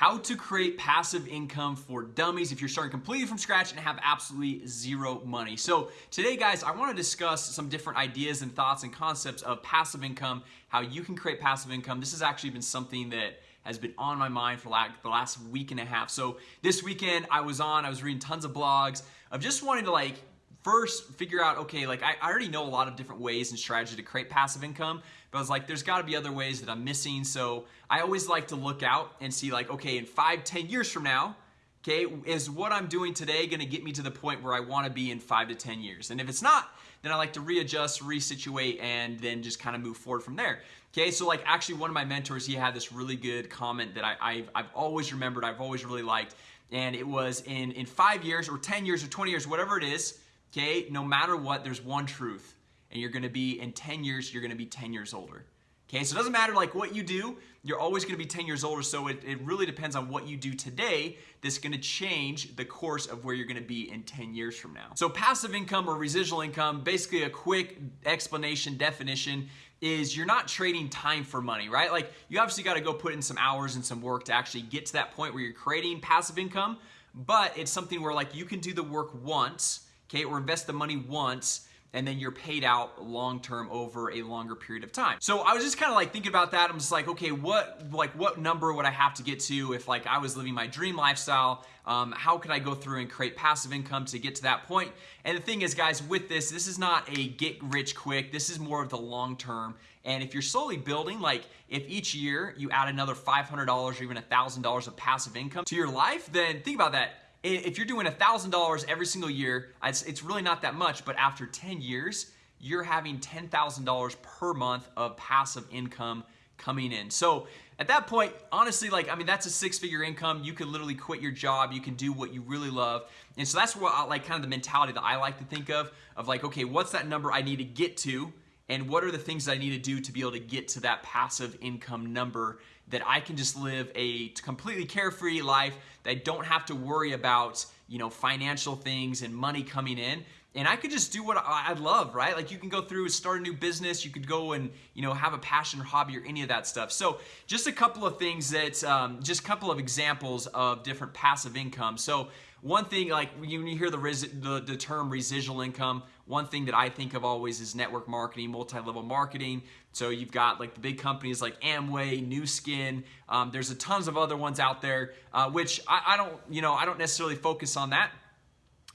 how to create passive income for dummies if you're starting completely from scratch and have absolutely zero money. So today guys, I wanna discuss some different ideas and thoughts and concepts of passive income, how you can create passive income. This has actually been something that has been on my mind for like the last week and a half. So this weekend I was on, I was reading tons of blogs of just wanting to like first figure out, okay, like I, I already know a lot of different ways and strategy to create passive income, but I was like, there's gotta be other ways that I'm missing. So I always like to look out and see like, okay, in five, ten years from now, okay, is what I'm doing today gonna get me to the point where I wanna be in five to 10 years? And if it's not, then I like to readjust, resituate, and then just kind of move forward from there. Okay, so like actually one of my mentors, he had this really good comment that I, have I've always remembered, I've always really liked, and it was in, in five years or 10 years or 20 years, whatever it is, okay, no matter what, there's one truth. And you're gonna be, in 10 years, you're gonna be 10 years older. Okay, so it doesn't matter like what you do, you're always gonna be 10 years older, so it, it really depends on what you do today that's gonna change the course of where you're gonna be in 10 years from now. So passive income or residual income, basically a quick explanation, definition, is you're not trading time for money, right? Like you obviously gotta go put in some hours and some work to actually get to that point where you're creating passive income, but it's something where like you can do the work once, okay, or invest the money once and then you're paid out long term over a longer period of time. So I was just kind of like thinking about that. I'm just like, okay, what like what number would I have to get to if like I was living my dream lifestyle? Um, how could I go through and create passive income to get to that point? And the thing is, guys, with this, this is not a get rich quick. This is more of the long term. And if you're slowly building, like if each year you add another $500 or even $1,000 of passive income to your life, then think about that if you're doing $1,000 every single year, it's, it's really not that much, but after 10 years, you're having $10,000 per month of passive income coming in. So at that point, honestly, like, I mean, that's a six figure income. You can literally quit your job. You can do what you really love. And so that's what I like kind of the mentality that I like to think of, of like, okay, what's that number I need to get to? And what are the things that I need to do to be able to get to that passive income number that I can just live a completely carefree life that I don't have to worry about, you know, financial things and money coming in. And I could just do what I love, right? Like you can go through, and start a new business, you could go and, you know, have a passion or hobby or any of that stuff. So just a couple of things that, um, just a couple of examples of different passive income. So one thing, like when you hear the, the, the term residual income, one thing that I think of always is network marketing, multi-level marketing. So you've got like the big companies like Amway, Nu Skin. Um, there's a tons of other ones out there, uh, which I, I don't, you know, I don't necessarily focus on that.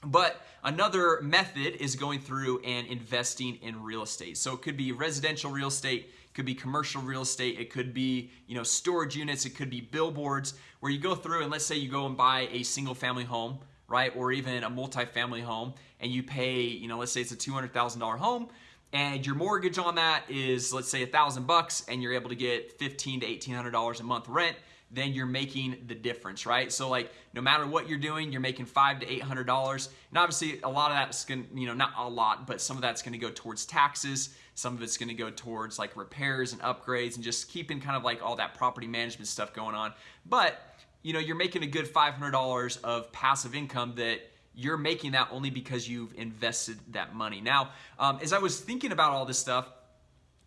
But another method is going through and investing in real estate. So it could be residential real estate, it could be commercial real estate, it could be, you know, storage units, it could be billboards where you go through and let's say you go and buy a single family home, right? Or even a multi-family home and you pay, you know, let's say it's a $200,000 home and your mortgage on that is let's say a thousand bucks and you're able to get 15 to $1,800 a month rent then you're making the difference, right? So like no matter what you're doing, you're making five to eight hundred dollars, and obviously a lot of that's gonna, you know, not a lot, but some of that's gonna go towards taxes. Some of it's gonna go towards like repairs and upgrades and just keeping kind of like all that property management stuff going on. But you know, you're making a good five hundred dollars of passive income that you're making that only because you've invested that money. Now, um, as I was thinking about all this stuff,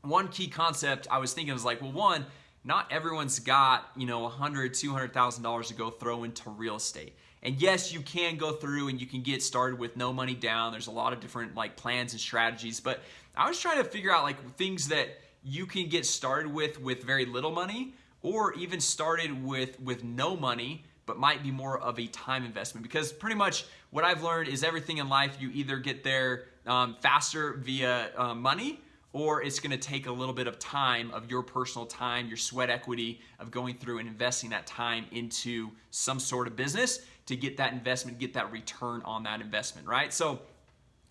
one key concept I was thinking was like, well, one not everyone's got, you know, a hundred, two hundred thousand dollars to go throw into real estate. And yes, you can go through and you can get started with no money down. There's a lot of different like plans and strategies, but I was trying to figure out like things that you can get started with with very little money or even started with with no money but might be more of a time investment because pretty much what I've learned is everything in life you either get there um, faster via uh, money or it's going to take a little bit of time of your personal time, your sweat equity of going through and investing that time into some sort of business to get that investment, get that return on that investment, right? So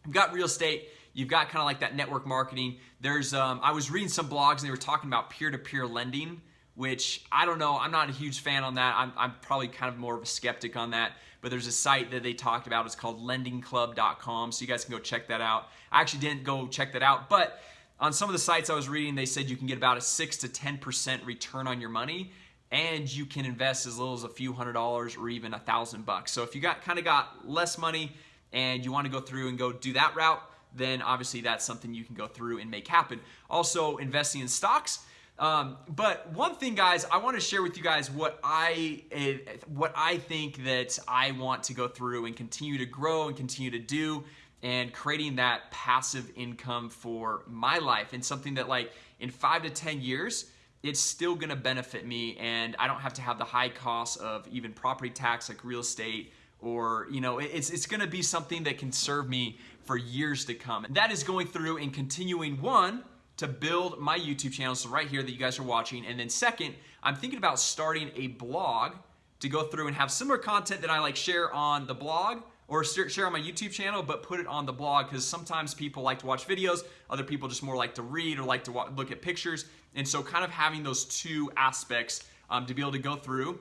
you've got real estate, you've got kind of like that network marketing. There's, um, I was reading some blogs and they were talking about peer-to-peer -peer lending, which I don't know, I'm not a huge fan on that. I'm, I'm probably kind of more of a skeptic on that, but there's a site that they talked about. It's called lendingclub.com, so you guys can go check that out. I actually didn't go check that out, but on some of the sites I was reading, they said you can get about a 6 to 10% return on your money and you can invest as little as a few hundred dollars or even a thousand bucks. So if you got kind of got less money and you want to go through and go do that route, then obviously that's something you can go through and make happen. Also, investing in stocks. Um, but one thing, guys, I want to share with you guys what I eh, what I think that I want to go through and continue to grow and continue to do and creating that passive income for my life and something that like in five to ten years it's still to benefit me and i don't have to have the high costs of even property tax like real estate or you know it's, it's to be something that can serve me for years to come. And that is going through and continuing one to build my youtube channel so right here that you guys are watching and then second i'm thinking about starting a blog to go through and have similar content that i like share on the blog or share on my YouTube channel, but put it on the blog because sometimes people like to watch videos, other people just more like to read or like to look at pictures. And so, kind of having those two aspects um, to be able to go through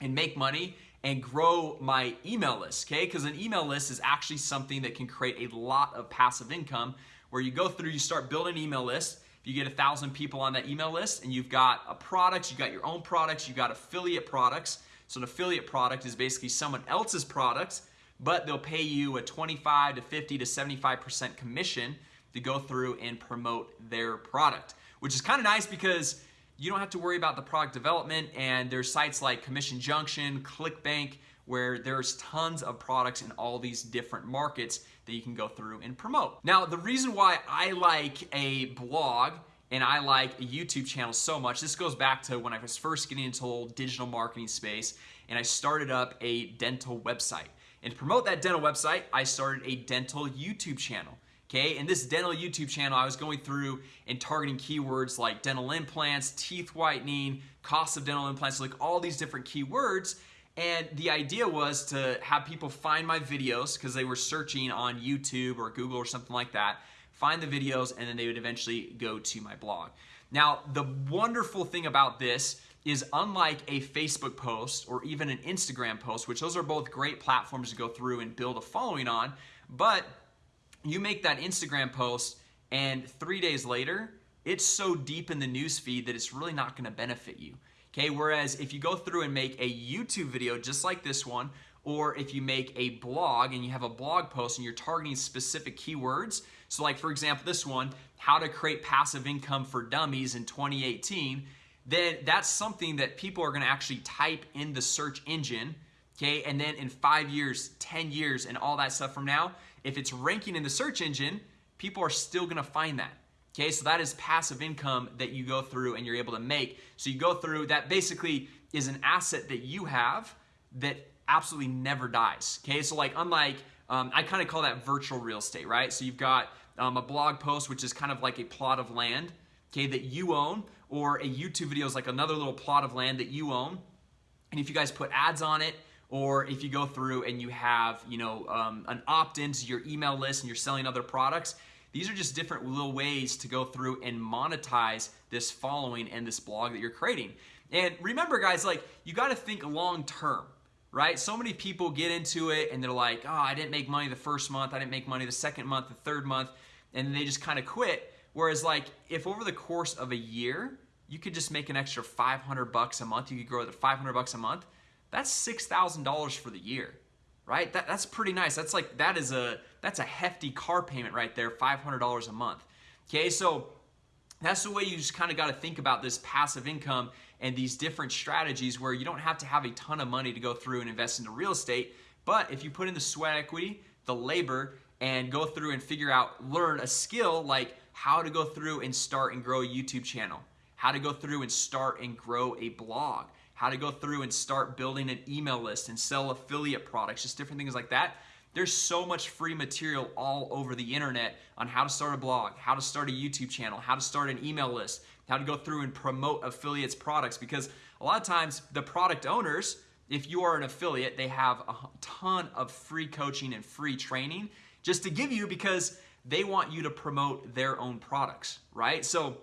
and make money and grow my email list, okay? Because an email list is actually something that can create a lot of passive income where you go through, you start building an email list. If you get a thousand people on that email list and you've got a product, you've got your own products, you've got affiliate products. So, an affiliate product is basically someone else's products but they'll pay you a 25 to 50 to 75% commission to go through and promote their product, which is kind of nice because you don't have to worry about the product development and there's sites like Commission Junction, ClickBank, where there's tons of products in all these different markets that you can go through and promote. Now, the reason why I like a blog and I like a YouTube channel so much, this goes back to when I was first getting into the whole digital marketing space and I started up a dental website. And to promote that dental website, I started a dental YouTube channel. Okay, in this dental YouTube channel, I was going through and targeting keywords like dental implants, teeth whitening, cost of dental implants, like all these different keywords. And the idea was to have people find my videos because they were searching on YouTube or Google or something like that, find the videos, and then they would eventually go to my blog. Now, the wonderful thing about this is unlike a Facebook post or even an Instagram post, which those are both great platforms to go through and build a following on, but you make that Instagram post and three days later, it's so deep in the news feed that it's really not gonna benefit you. Okay, whereas if you go through and make a YouTube video just like this one, or if you make a blog and you have a blog post and you're targeting specific keywords, so like for example, this one, how to create passive income for dummies in 2018, then that's something that people are going to actually type in the search engine okay? And then in five years 10 years and all that stuff from now if it's ranking in the search engine people are still going to find that okay? So that is passive income that you go through and you're able to make. So you go through that basically is an asset that you have that absolutely never dies okay? So like unlike um, i kind of call that virtual real estate right? So you've got um, a blog post which is kind of like a plot of land okay that you own or a YouTube video is like another little plot of land that you own. And if you guys put ads on it, or if you go through and you have, you know, um, an opt-in to your email list and you're selling other products, these are just different little ways to go through and monetize this following and this blog that you're creating. And remember, guys, like you got to think long term, right? So many people get into it and they're like, oh, I didn't make money the first month, I didn't make money the second month, the third month, and they just kind of quit. Whereas, like, if over the course of a year you could just make an extra 500 bucks a month. You could grow to 500 bucks a month. That's $6,000 for the year, right? That, that's pretty nice. That's like, that is a, that's a hefty car payment right there, $500 a month. Okay, so that's the way you just kind of got to think about this passive income and these different strategies where you don't have to have a ton of money to go through and invest into real estate. But if you put in the sweat equity, the labor, and go through and figure out, learn a skill like how to go through and start and grow a YouTube channel, how to go through and start and grow a blog, how to go through and start building an email list and sell affiliate products, just different things like that. There's so much free material all over the internet on how to start a blog, how to start a YouTube channel, how to start an email list, how to go through and promote affiliates products because a lot of times the product owners, if you are an affiliate, they have a ton of free coaching and free training just to give you because they want you to promote their own products, right? So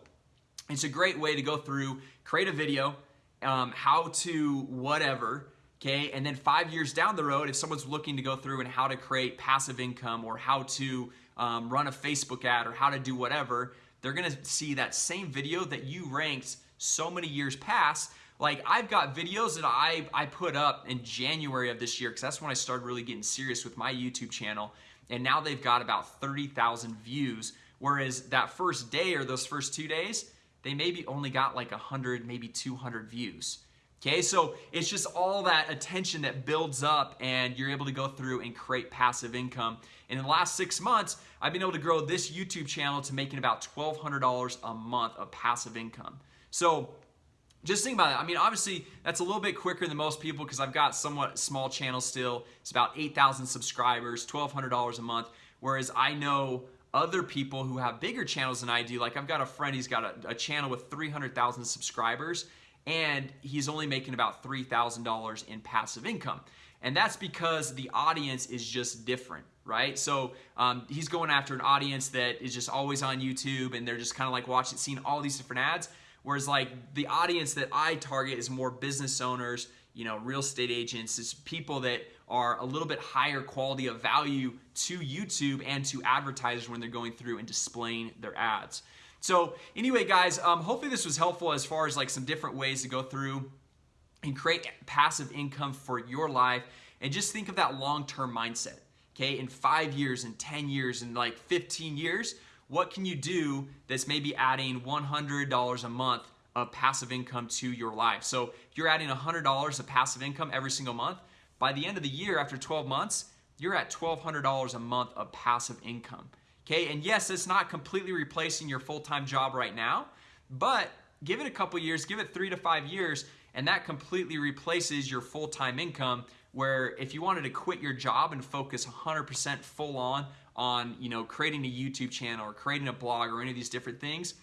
it's a great way to go through, create a video, um, how to whatever, okay? And then five years down the road, if someone's looking to go through and how to create passive income or how to um, run a Facebook ad or how to do whatever, they're gonna see that same video that you ranked so many years past. Like I've got videos that I, I put up in January of this year because that's when I started really getting serious with my YouTube channel. And now they've got about 30,000 views. Whereas that first day or those first two days, they maybe only got like 100, maybe 200 views. Okay, so it's just all that attention that builds up and you're able to go through and create passive income. And in the last six months, I've been able to grow this YouTube channel to making about $1,200 a month of passive income. So just think about it. I mean, obviously, that's a little bit quicker than most people because I've got somewhat small channel still. It's about 8,000 subscribers, $1,200 a month. Whereas I know other people who have bigger channels than I do. Like I've got a friend, he's got a, a channel with 300,000 subscribers and he's only making about $3,000 in passive income. And that's because the audience is just different, right? So um, he's going after an audience that is just always on YouTube and they're just kind of like watching, seeing all these different ads. Whereas like the audience that I target is more business owners, you know, real estate agents, is people that are a little bit higher quality of value to YouTube and to advertisers when they're going through and displaying their ads. So anyway, guys, um, hopefully this was helpful as far as like some different ways to go through and create passive income for your life. And just think of that long-term mindset. Okay, in five years, in 10 years, in like 15 years, what can you do that's maybe adding $100 a month of passive income to your life? So if you're adding $100 of passive income every single month, by the end of the year, after 12 months, you're at $1,200 a month of passive income. Okay, and yes, it's not completely replacing your full-time job right now, but give it a couple years, give it three to five years, and that completely replaces your full-time income where if you wanted to quit your job and focus 100% full on on you know creating a YouTube channel or creating a blog or any of these different things,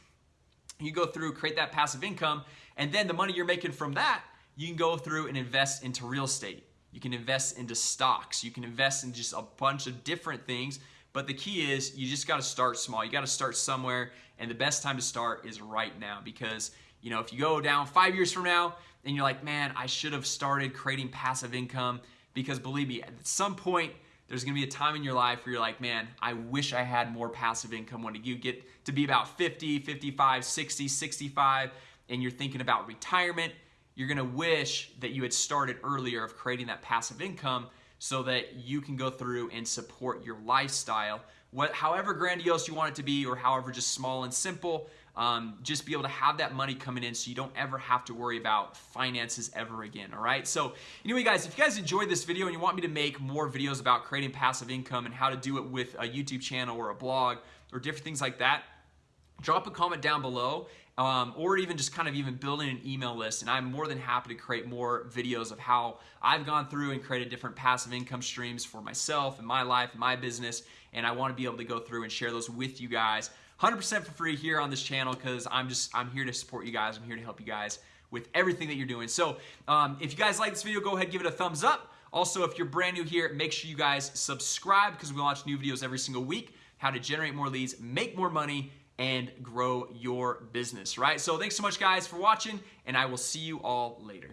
you go through, create that passive income, and then the money you're making from that, you can go through and invest into real estate. You can invest into stocks. You can invest in just a bunch of different things but the key is you just got to start small. You got to start somewhere, and the best time to start is right now because you know if you go down five years from now and you're like, man, I should have started creating passive income because believe me, at some point there's gonna be a time in your life where you're like, man, I wish I had more passive income when you get to be about 50, 55, 60, 65, and you're thinking about retirement, you're gonna wish that you had started earlier of creating that passive income so that you can go through and support your lifestyle. What, however grandiose you want it to be or however just small and simple, um, just be able to have that money coming in so you don't ever have to worry about finances ever again, all right? So anyway, guys, if you guys enjoyed this video and you want me to make more videos about creating passive income and how to do it with a YouTube channel or a blog or different things like that, drop a comment down below um, or even just kind of even building an email list and I'm more than happy to create more videos of how I've gone through and created different passive income streams for myself and my life and my business and I want to be able to go through and share those with you guys 100% for free here on this channel because I'm just I'm here to support you guys I'm here to help you guys with everything that you're doing so um, if you guys like this video go ahead give it a thumbs up also if you're brand new here make sure you guys subscribe because we launch new videos every single week how to generate more leads make more money and grow your business, right? So thanks so much guys for watching and I will see you all later.